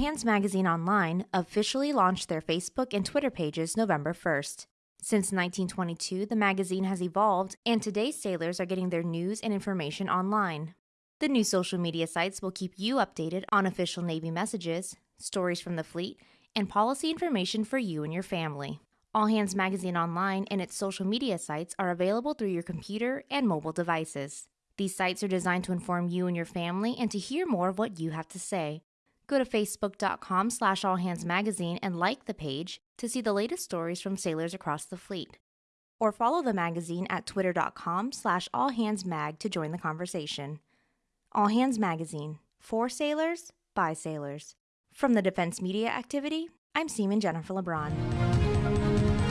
Hands Magazine Online officially launched their Facebook and Twitter pages November 1st. Since 1922, the magazine has evolved, and today's sailors are getting their news and information online. The new social media sites will keep you updated on official Navy messages, stories from the fleet, and policy information for you and your family. All Hands Magazine Online and its social media sites are available through your computer and mobile devices. These sites are designed to inform you and your family and to hear more of what you have to say. Go to facebook.com slash allhandsmagazine and like the page to see the latest stories from sailors across the fleet. Or follow the magazine at twitter.com slash allhandsmag to join the conversation. All Hands Magazine. For sailors, by sailors. From the Defense Media Activity, I'm Seaman Jennifer LeBron.